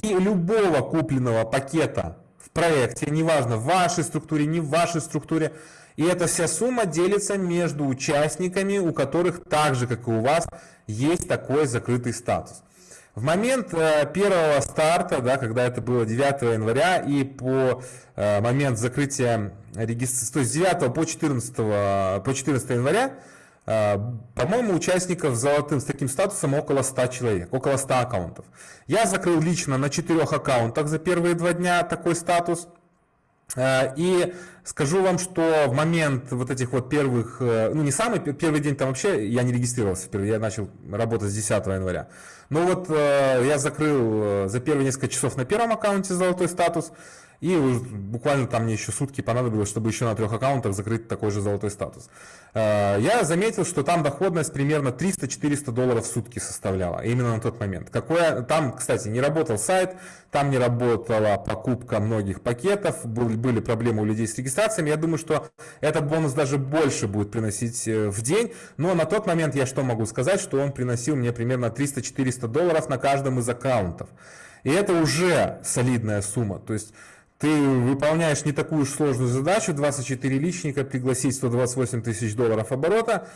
любого купленного пакета в проекте, неважно в вашей структуре, не в вашей структуре. И эта вся сумма делится между участниками, у которых так же, как и у вас, есть такой закрытый статус. В момент э, первого старта, да, когда это было 9 января, и по э, момент закрытия регистрации, то есть с 9 по 14, по 14 января, э, по-моему, участников с золотым, с таким статусом около 100 человек, около 100 аккаунтов. Я закрыл лично на 4 аккаунтах за первые два дня такой статус. И скажу вам, что в момент вот этих вот первых, ну не самый первый день там вообще я не регистрировался, я начал работать с 10 января. Ну вот э, я закрыл э, за первые несколько часов на первом аккаунте золотой статус, и буквально там мне еще сутки понадобилось, чтобы еще на трех аккаунтах закрыть такой же золотой статус. Э, я заметил, что там доходность примерно 300-400 долларов в сутки составляла, именно на тот момент. Какое, там, кстати, не работал сайт, там не работала покупка многих пакетов, были проблемы у людей с регистрациями. Я думаю, что этот бонус даже больше будет приносить э, в день, но на тот момент я что могу сказать, что он приносил мне примерно 300-400 долларов на каждом из аккаунтов. И это уже солидная сумма. То есть ты выполняешь не такую уж сложную задачу, 24 личника, пригласить 128 тысяч долларов оборота,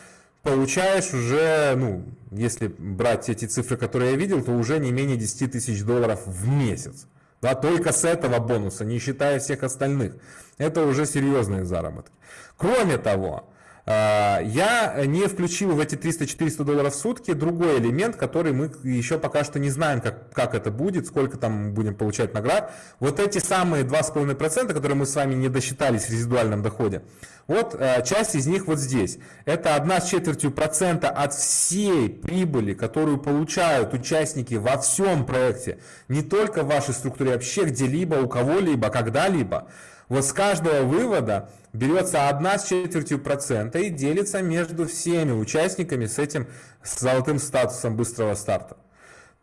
получаешь уже, ну, если брать эти цифры, которые я видел, то уже не менее 10 тысяч долларов в месяц. Да, только с этого бонуса, не считая всех остальных. Это уже серьезные заработки. Кроме того, я не включил в эти 300-400 долларов в сутки другой элемент, который мы еще пока что не знаем, как, как это будет, сколько там будем получать наград. Вот эти самые 2,5%, которые мы с вами не досчитались в резидуальном доходе, вот а, часть из них вот здесь. Это одна с четвертью процента от всей прибыли, которую получают участники во всем проекте, не только в вашей структуре, а вообще где-либо, у кого-либо, когда-либо. Вот с каждого вывода берется одна с четвертью процента и делится между всеми участниками с этим золотым статусом быстрого старта.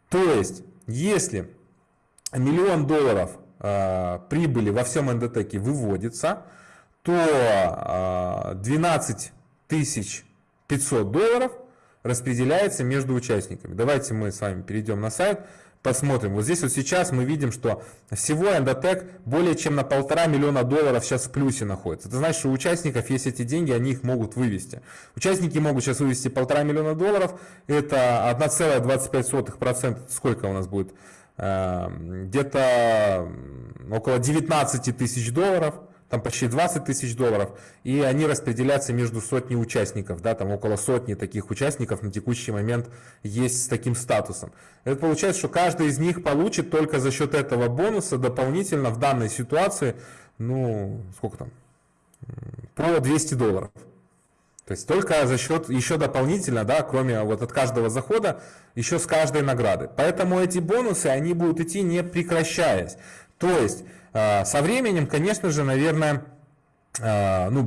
То есть, если миллион долларов э, прибыли во всем НДТеке выводится, то э, 12 500 долларов распределяется между участниками. Давайте мы с вами перейдем на сайт, посмотрим. Вот здесь вот сейчас мы видим, что всего Endotech более чем на полтора миллиона долларов сейчас в плюсе находится. Это значит, что у участников есть эти деньги, они их могут вывести. Участники могут сейчас вывести полтора миллиона долларов, это 1,25%, сколько у нас будет? Э, где-то около 19 тысяч долларов там почти 20 тысяч долларов, и они распределяются между сотней участников, да, там около сотни таких участников на текущий момент есть с таким статусом. Это получается, что каждый из них получит только за счет этого бонуса дополнительно в данной ситуации, ну, сколько там, по 200 долларов. То есть только за счет, еще дополнительно, да, кроме вот от каждого захода, еще с каждой награды. Поэтому эти бонусы, они будут идти не прекращаясь. То есть а, со временем, конечно же, наверное, а, ну,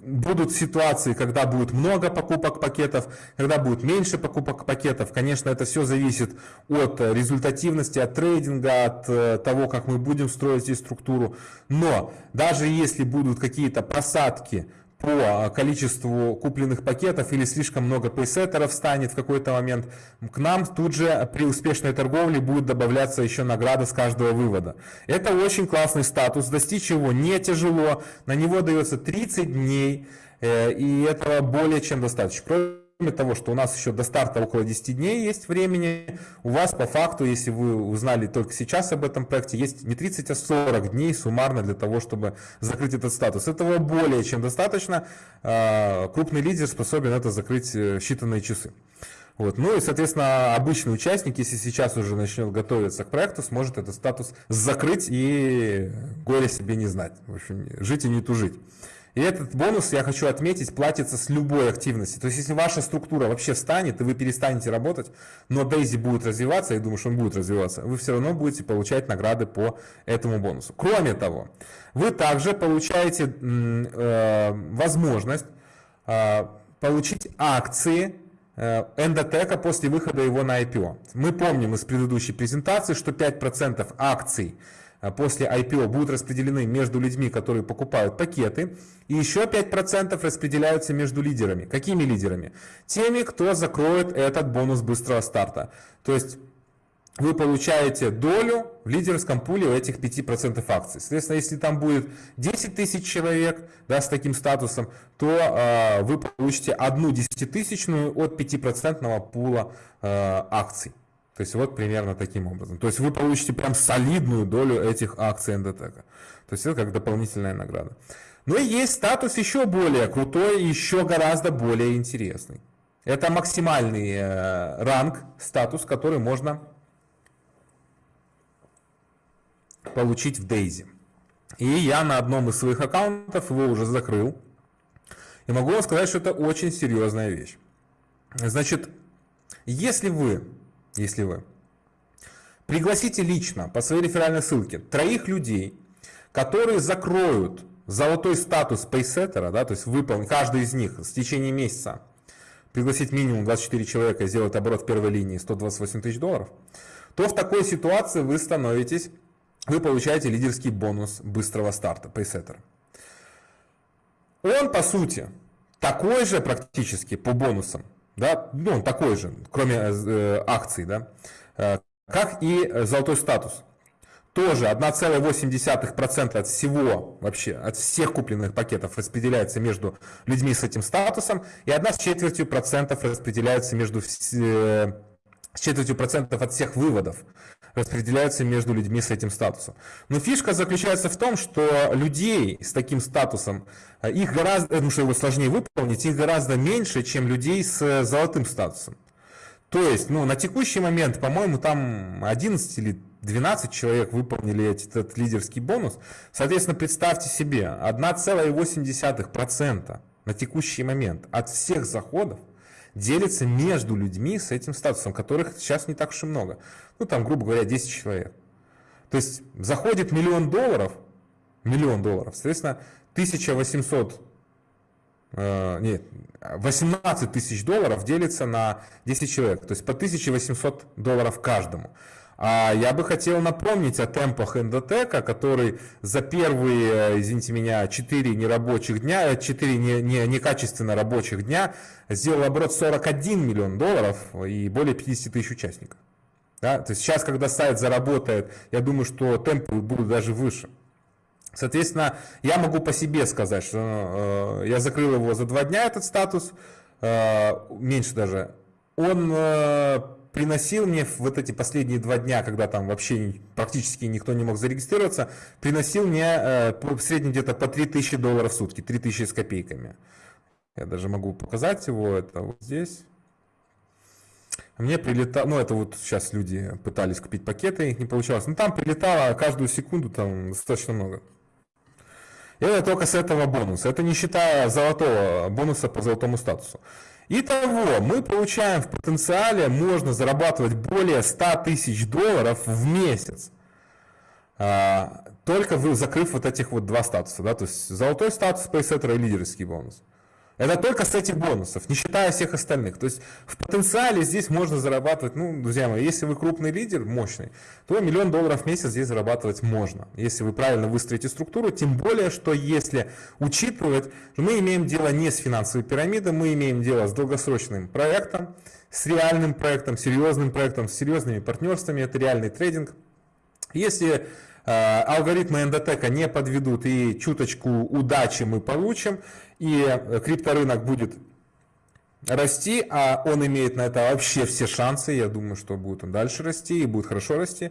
будут ситуации, когда будет много покупок пакетов, когда будет меньше покупок пакетов. Конечно, это все зависит от результативности, от трейдинга, от э, того, как мы будем строить здесь структуру. Но даже если будут какие-то просадки, по количеству купленных пакетов или слишком много пейсеттеров станет в какой-то момент, к нам тут же при успешной торговле будет добавляться еще награда с каждого вывода. Это очень классный статус, достичь его не тяжело, на него дается 30 дней, э, и этого более чем достаточно. Кроме того, что у нас еще до старта около 10 дней есть времени, у вас по факту, если вы узнали только сейчас об этом проекте, есть не 30, а 40 дней суммарно для того, чтобы закрыть этот статус. Этого более чем достаточно. А, крупный лидер способен это закрыть э, считанные часы. Вот. Ну и, соответственно, обычный участник, если сейчас уже начнет готовиться к проекту, сможет этот статус закрыть и горе себе не знать. В общем, жить и не тужить. И этот бонус, я хочу отметить, платится с любой активности. То есть, если ваша структура вообще встанет, и вы перестанете работать, но Дейзи будет развиваться, я думаю, что он будет развиваться, вы все равно будете получать награды по этому бонусу. Кроме того, вы также получаете э, возможность э, получить акции э, Эндотека после выхода его на IPO. Мы помним из предыдущей презентации, что 5% акций после IPO будут распределены между людьми, которые покупают пакеты, и еще 5% распределяются между лидерами. Какими лидерами? Теми, кто закроет этот бонус быстрого старта. То есть вы получаете долю в лидерском пуле у этих 5% акций. Соответственно, если там будет 10 тысяч человек да, с таким статусом, то э, вы получите одну десятитысячную от 5% пула э, акций. То есть вот примерно таким образом. То есть вы получите прям солидную долю этих акций НДТК. То есть это как дополнительная награда. Но и есть статус еще более крутой, еще гораздо более интересный. Это максимальный э, ранг, статус, который можно получить в Дейзи. И я на одном из своих аккаунтов его уже закрыл. И могу вам сказать, что это очень серьезная вещь. Значит, если вы если вы. Пригласите лично по своей реферальной ссылке троих людей, которые закроют золотой статус пейсеттера, да, то есть выполнить каждый из них в течение месяца, пригласить минимум 24 человека и сделать оборот в первой линии 128 тысяч долларов, то в такой ситуации вы становитесь, вы получаете лидерский бонус быстрого старта пейсеттера. Он, по сути, такой же практически по бонусам, да, ну, он такой же, кроме э, акций, да, э, как и золотой статус. Тоже 1,8% от всего, вообще, от всех купленных пакетов распределяется между людьми с этим статусом, и 1 с четвертью процентов распределяется между, э, с четвертью процентов от всех выводов распределяются между людьми с этим статусом. Но фишка заключается в том, что людей с таким статусом, э, их гораздо, потому что его сложнее выполнить, их гораздо меньше, чем людей с э, золотым статусом. То есть, ну, на текущий момент, по-моему, там 11 или 12 человек выполнили этот лидерский бонус. Соответственно, представьте себе, 1,8% на текущий момент от всех заходов делится между людьми с этим статусом, которых сейчас не так уж и много. Ну, там, грубо говоря, 10 человек. То есть заходит миллион долларов, миллион долларов, соответственно, 1800, э, нет, 18 тысяч долларов делится на 10 человек, то есть по 1800 долларов каждому. А я бы хотел напомнить о темпах Эндотека, который за первые, извините меня, 4 нерабочих дня, 4 не, не, некачественно рабочих дня сделал оборот 41 миллион долларов и более 50 тысяч участников. Да? То есть сейчас, когда сайт заработает, я думаю, что темпы будут даже выше. Соответственно, я могу по себе сказать, что э, я закрыл его за два дня, этот статус, э, меньше даже. Он э, приносил мне вот эти последние два дня, когда там вообще практически никто не мог зарегистрироваться, приносил мне э, в среднем где-то по 3000 долларов в сутки, 3000 с копейками. Я даже могу показать его, это вот здесь. Мне прилетало, ну это вот сейчас люди пытались купить пакеты, их не получалось. Но там прилетало каждую секунду там достаточно много. И это только с этого бонуса. Это не считая золотого бонуса по золотому статусу. Итого, мы получаем в потенциале, можно зарабатывать более 100 тысяч долларов в месяц. А, только закрыв вот этих вот два статуса. Да? То есть золотой статус, пейсеттера и лидерский бонус. Это только с этих бонусов, не считая всех остальных. То есть в потенциале здесь можно зарабатывать, ну, друзья мои, если вы крупный лидер, мощный, то миллион долларов в месяц здесь зарабатывать можно. Если вы правильно выстроите структуру, тем более, что если учитывать, что мы имеем дело не с финансовой пирамидой, мы имеем дело с долгосрочным проектом, с реальным проектом, серьезным проектом, с серьезными партнерствами, это реальный трейдинг. Если алгоритмы эндотека не подведут и чуточку удачи мы получим, и крипторынок будет расти, а он имеет на это вообще все шансы, я думаю, что будет он дальше расти и будет хорошо расти.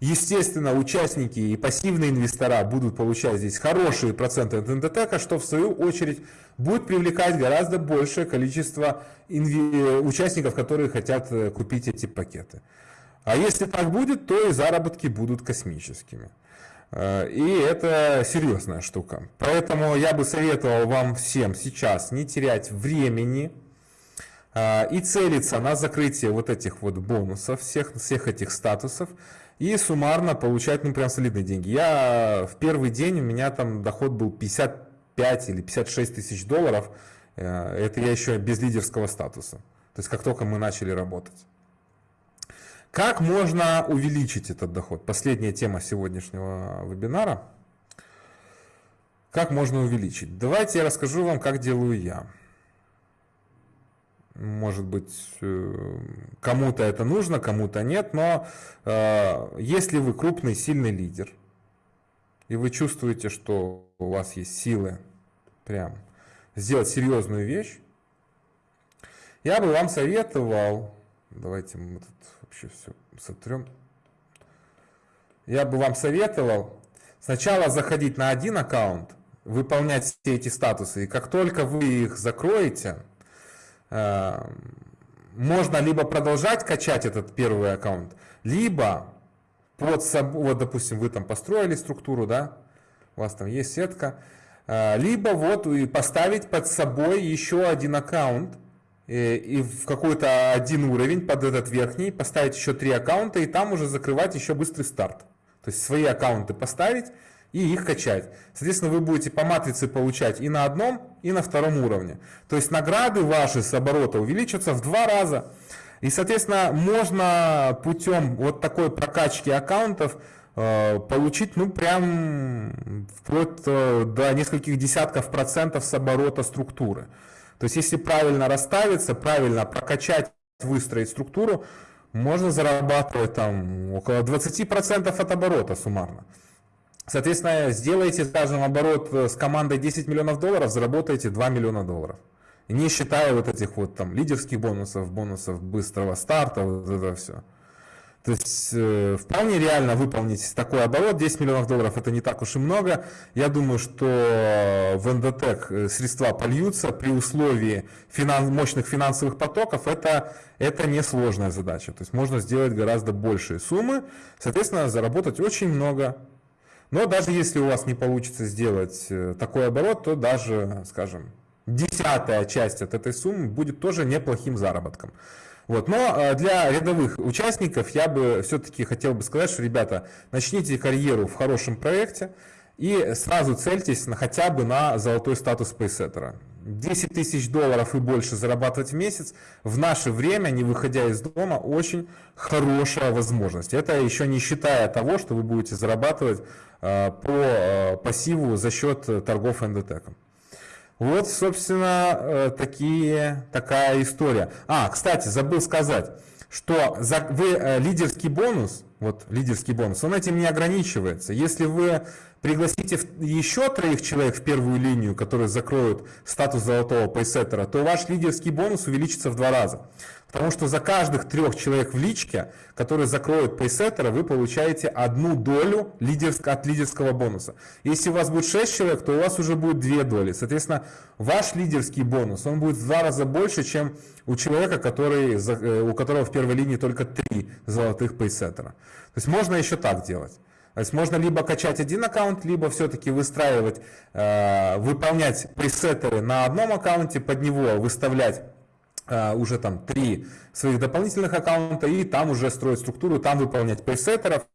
Естественно, участники и пассивные инвестора будут получать здесь хорошие проценты от эндотека, что в свою очередь будет привлекать гораздо большее количество участников, которые хотят э, купить эти пакеты. А если так будет, то и заработки будут космическими. Э, и это серьезная штука. Поэтому я бы советовал вам всем сейчас не терять времени э, и целиться на закрытие вот этих вот бонусов, всех, всех этих статусов и суммарно получать ну, прям солидные деньги. Я в первый день, у меня там доход был 55 или 56 тысяч долларов. Э, это я еще без лидерского статуса. То есть как только мы начали работать. Как можно увеличить этот доход? Последняя тема сегодняшнего вебинара. Как можно увеличить? Давайте я расскажу вам, как делаю я. Может быть, э, кому-то это нужно, кому-то нет, но э, если вы крупный, сильный лидер, и вы чувствуете, что у вас есть силы прям сделать серьезную вещь, я бы вам советовал, давайте мы тут вообще все сотрем. Я бы вам советовал сначала заходить на один аккаунт, выполнять все эти статусы, и как только вы их закроете, э, можно либо продолжать качать этот первый аккаунт, либо под собой, вот допустим, вы там построили структуру, да, у вас там есть сетка, э, либо вот и поставить под собой еще один аккаунт, и в какой-то один уровень под этот верхний поставить еще три аккаунта и там уже закрывать еще быстрый старт. То есть свои аккаунты поставить и их качать. Соответственно, вы будете по матрице получать и на одном, и на втором уровне. То есть награды ваши с оборота увеличатся в два раза. И, соответственно, можно путем вот такой прокачки аккаунтов э, получить, ну, прям вплоть э, до нескольких десятков процентов с оборота структуры. То есть, если правильно расставиться, правильно прокачать, выстроить структуру, можно зарабатывать там около 20% от оборота суммарно. Соответственно, сделайте, скажем, оборот с командой 10 миллионов долларов, заработаете 2 миллиона долларов. Не считая вот этих вот там лидерских бонусов, бонусов быстрого старта, вот это все. То есть э, вполне реально выполнить такой оборот. 10 миллионов долларов это не так уж и много. Я думаю, что в Эндотек э, средства польются при условии финанс, мощных финансовых потоков. Это, это несложная задача. То есть можно сделать гораздо большие суммы. Соответственно, заработать очень много. Но даже если у вас не получится сделать э, такой оборот, то даже, скажем, десятая часть от этой суммы будет тоже неплохим заработком. Вот. Но э, для рядовых участников я бы все-таки хотел бы сказать, что, ребята, начните карьеру в хорошем проекте и сразу цельтесь на, хотя бы на золотой статус пейсеттера. 10 тысяч долларов и больше зарабатывать в месяц в наше время, не выходя из дома, очень хорошая возможность. Это еще не считая того, что вы будете зарабатывать э, по э, пассиву за счет торгов эндотеком. Вот, собственно, э, такие, такая история. А, кстати, забыл сказать. что за, вы э, лидерский бонус, вот лидерский бонус, он этим не ограничивается. Если вы пригласите еще троих человек в первую линию, которые закроют статус золотого пейсеттера, то ваш лидерский бонус увеличится в два раза. Потому что за каждых трех человек в личке, которые закроют пейсеттера, вы получаете одну долю лидерск, от лидерского бонуса. Если у вас будет 6 человек, то у вас уже будет две доли. Соответственно, ваш лидерский бонус, он будет в два раза больше, чем у человека, который, э, у которого в первой линии только три золотых пейсеттера. То есть можно еще так делать. То есть можно либо качать один аккаунт, либо все-таки выстраивать, э, выполнять пресеттеры на одном аккаунте, под него выставлять уже там три своих дополнительных аккаунта и там уже строить структуру, там выполнять пресеттеров.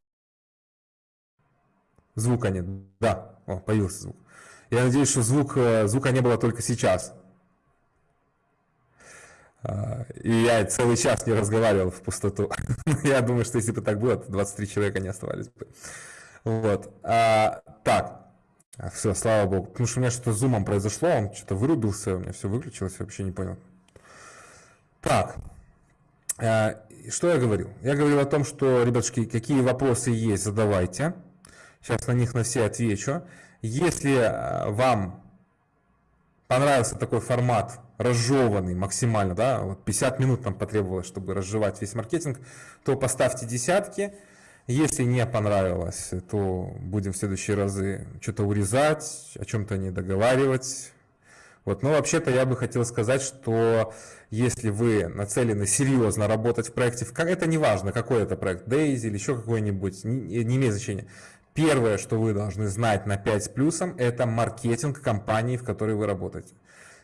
Звука нет. Да, О, появился звук. Я надеюсь, что звук, э, звука не было только сейчас. И я целый час не разговаривал в пустоту. Я думаю, что если бы так было, то 23 человека не оставались бы. Вот. А, так. Все, слава богу. Потому что у меня что-то с зумом произошло, он что-то вырубился, у меня все выключилось, вообще не понял. Так. А, что я говорил? Я говорил о том, что, ребятушки, какие вопросы есть, задавайте. Сейчас на них на все отвечу. Если а, вам понравился такой формат разжеванный максимально, да, вот 50 минут нам потребовалось, чтобы разжевать весь маркетинг, то поставьте десятки. Если не понравилось, то будем в следующие разы что-то урезать, о чем-то не договаривать. Вот. Но вообще-то я бы хотел сказать, что если вы нацелены серьезно работать в проекте, это не важно, какой это проект, Daisy или еще какой-нибудь, не, имеет значения. Первое, что вы должны знать на 5 с плюсом, это маркетинг компании, в которой вы работаете.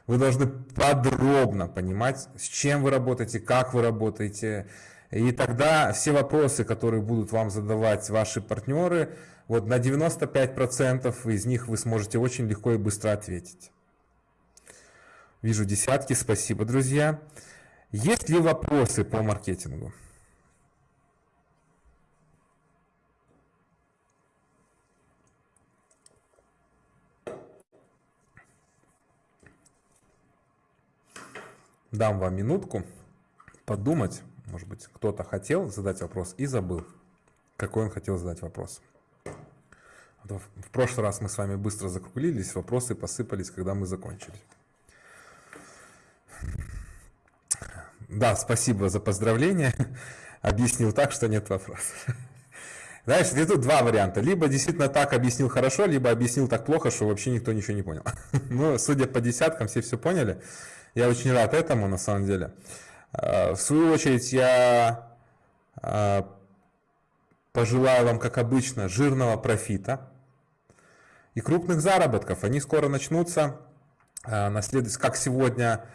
Вы должны подробно понимать, с чем вы работаете, как вы работаете. И тогда все вопросы, которые будут вам задавать ваши партнеры, вот на 95% из них вы сможете очень легко и быстро ответить. Вижу десятки, спасибо, друзья. Есть ли вопросы по маркетингу? Дам вам минутку подумать. Может быть, кто-то хотел задать вопрос и забыл, какой он хотел задать вопрос. В прошлый раз мы с вами быстро закруглились, вопросы посыпались, когда мы закончили. Да, спасибо за поздравление. Объяснил так, что нет вопросов. Знаешь, тут два варианта. Либо действительно так объяснил хорошо, либо объяснил так плохо, что вообще никто ничего не понял. Ну, судя по десяткам, все все поняли. Я очень рад этому, на самом деле. А, в свою очередь, я а, пожелаю вам, как обычно, жирного профита и крупных заработков. Они скоро начнутся. А. Как сегодня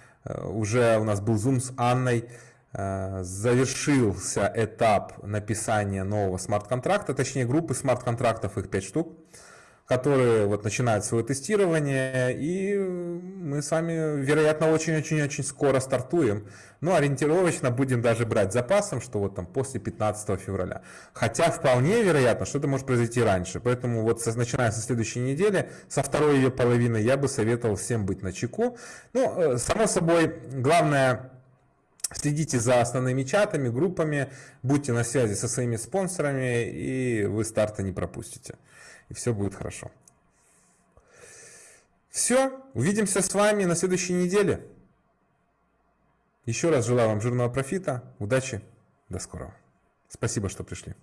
уже у нас был зум с Анной, завершился этап написания нового смарт-контракта, точнее группы смарт-контрактов, их 5 штук которые вот начинают свое тестирование, и мы с вами, вероятно, очень-очень-очень скоро стартуем. Ну, ориентировочно будем даже брать запасом, что вот там после 15 февраля. Хотя вполне вероятно, что это может произойти раньше. Поэтому вот со, начиная со следующей недели, со второй ее половины, я бы советовал всем быть на чеку. Ну, э, само собой, главное Следите за основными чатами, группами, будьте на связи со своими спонсорами, и вы старта не пропустите и все будет хорошо. Все, увидимся с вами на следующей неделе. Еще раз желаю вам жирного профита, удачи, до скорого. Спасибо, что пришли.